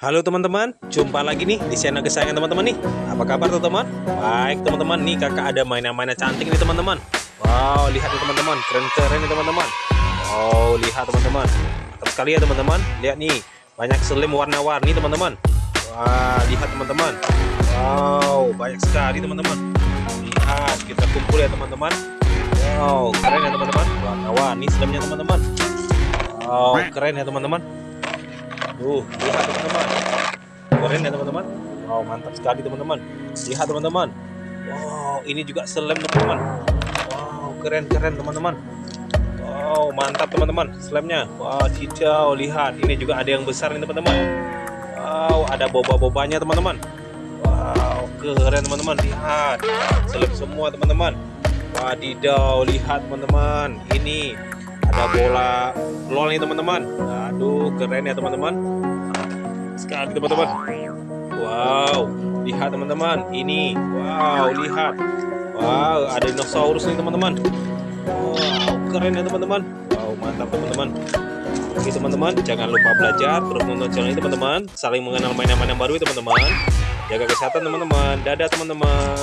Halo teman-teman, jumpa lagi nih di channel kesayangan teman-teman nih. Apa kabar teman-teman? Baik teman-teman, nih kakak ada mainan-mainan cantik nih teman-teman. Wow, lihat nih teman-teman, keren-keren nih teman-teman. Wow, lihat teman-teman. Mantap sekali ya teman-teman, lihat nih Banyak selim warna-warni teman-teman. Wah, lihat teman-teman. Wow, banyak sekali teman-teman. Lihat, kita kumpul ya teman-teman. Wow, keren ya teman-teman. Warna-warni selimnya teman-teman. Wow, keren ya teman-teman Tuh, lihat teman-teman. Keren ya teman-teman. Wow, mantap sekali teman-teman. Lihat teman-teman. Wow, ini juga selem teman-teman. Wow, keren-keren teman-teman. Wow, mantap teman-teman slemnya. Wow, hijau. Lihat, ini juga ada yang besar nih teman-teman. Wow, ada boba-bobanya teman-teman. Wow, keren teman-teman. Lihat, selem semua teman-teman. Wadidaw, lihat teman-teman. Ini ada bola. Lol nih teman-teman. Aduh keren ya teman-teman. Sekali teman-teman. Wow lihat teman-teman. Ini wow lihat. Wow ada dinosaurus nih teman-teman. Wow keren ya teman-teman. Wow mantap teman-teman. Oke teman-teman jangan lupa belajar terus nonton channel ini teman-teman. Saling mengenal mainan-mainan baru teman-teman. Jaga kesehatan teman-teman. Dadah teman-teman